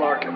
Larkin.